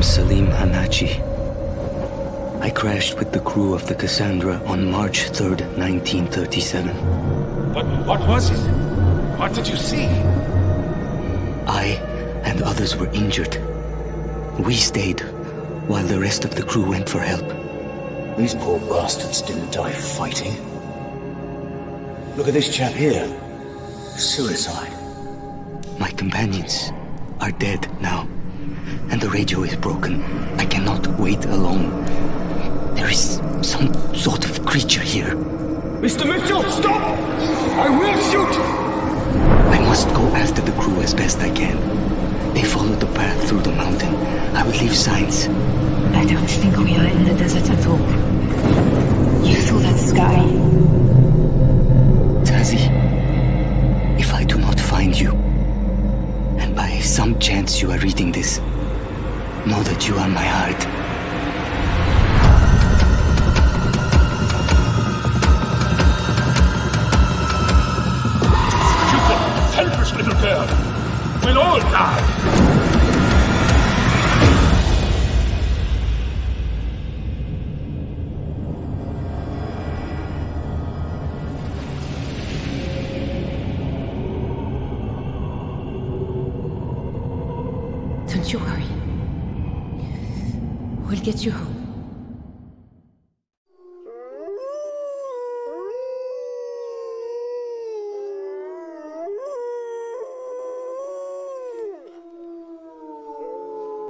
am Salim Hanachi. I crashed with the crew of the Cassandra on March 3rd, 1937. But what was it? What did you see? I and others were injured. We stayed, while the rest of the crew went for help. These poor bastards didn't die fighting. Look at this chap here. Suicide. My companions are dead now, and the radio is broken. I cannot wait alone. There is some sort of creature here. Mr. Mitchell, stop! I will shoot! I must go after the crew as best I can. They followed the path through the mountain. I will leave signs. I don't think we are in the desert at all. Some chance you are reading this, know that you are my heart. You selfish little girl! We'll all die! Don't you worry. We'll get you home.